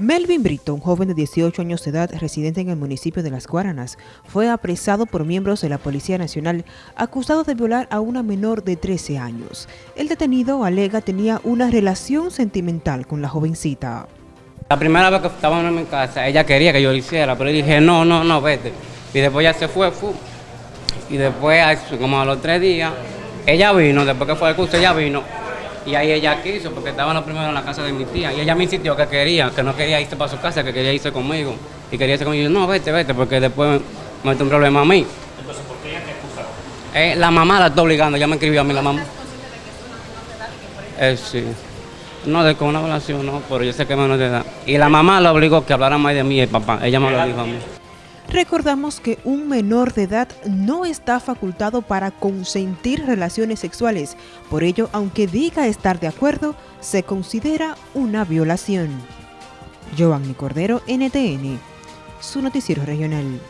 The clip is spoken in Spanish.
Melvin Brito, un joven de 18 años de edad residente en el municipio de Las Guaranas, fue apresado por miembros de la Policía Nacional acusado de violar a una menor de 13 años. El detenido alega tenía una relación sentimental con la jovencita. La primera vez que estábamos en mi casa, ella quería que yo lo hiciera, pero yo dije, no, no, no, vete. Y después ya se fue, fue. y después, como a los tres días, ella vino, después que fue al curso, ella vino y ahí ella quiso, porque estaba lo primero en la casa de mi tía. Y ella me insistió que quería, que no quería irse para su casa, que quería irse conmigo. Y quería irse conmigo. Y yo, no, vete, vete, porque después me mete un problema a mí. Entonces, ¿por qué ella te acusaba? Eh, la mamá la está obligando, ya me escribió a mí la mamá. Eh, sí. No, de con una relación, no, pero yo sé que es menor de edad. Y la mamá la obligó que hablara más de mí y el papá. Ella me lo dijo a mí. Recordamos que un menor de edad no está facultado para consentir relaciones sexuales. Por ello, aunque diga estar de acuerdo, se considera una violación. Giovanni Cordero, NTN, su noticiero regional.